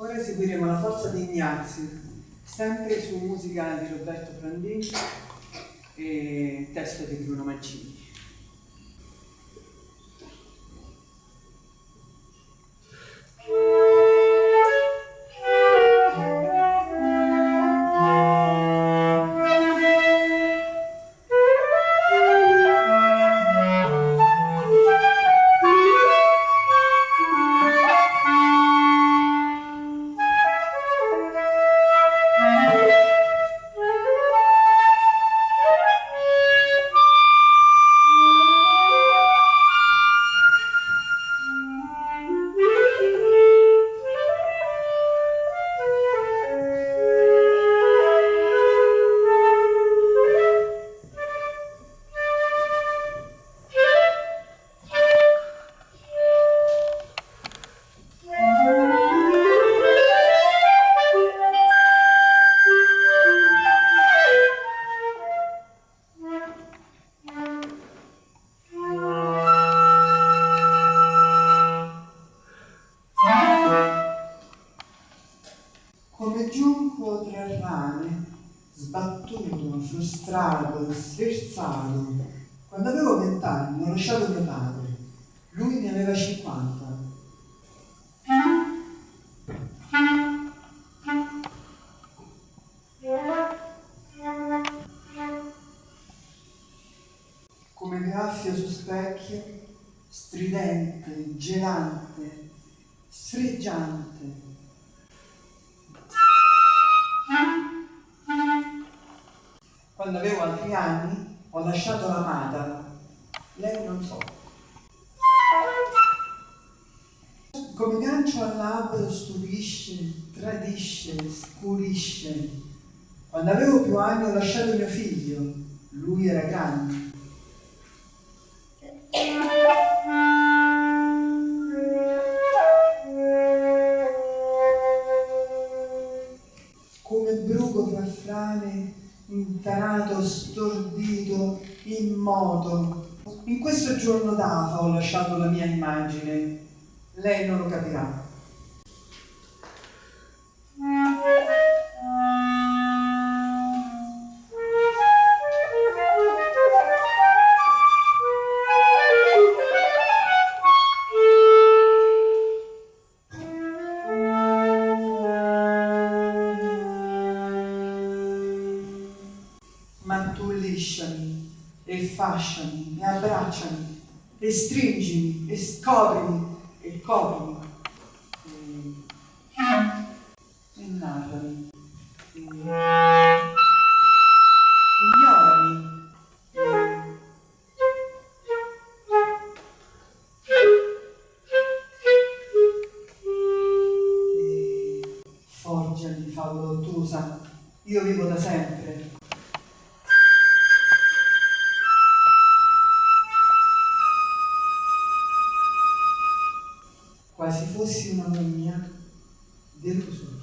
Ora eseguiremo la forza di Ignazio, sempre su musica di Roberto Prandini e testo di Bruno Mancini. Come giunco tra rane, sbattuto, frustrato, sversato, quando avevo vent'anni ho lasciato mio padre, lui ne aveva cinquanta. Come graffio su specchio, stridente, gelante, sfreggiante, Quando avevo altri anni ho lasciato l'amata, lei non so. Come gancio al labbro stupisce, tradisce, scurisce. Quando avevo più anni ho lasciato mio figlio, lui era grande. Intanato, stordito, immoto. In questo giorno d'afa ho lasciato la mia immagine. Lei non lo capirà. Lisciami e fasciami e abbracciami e stringimi e scoprimi e coprimi. E, e narrami e, ignorami. E forgiami favola ottusa io vivo da sempre quase fosse uma maninha de luz.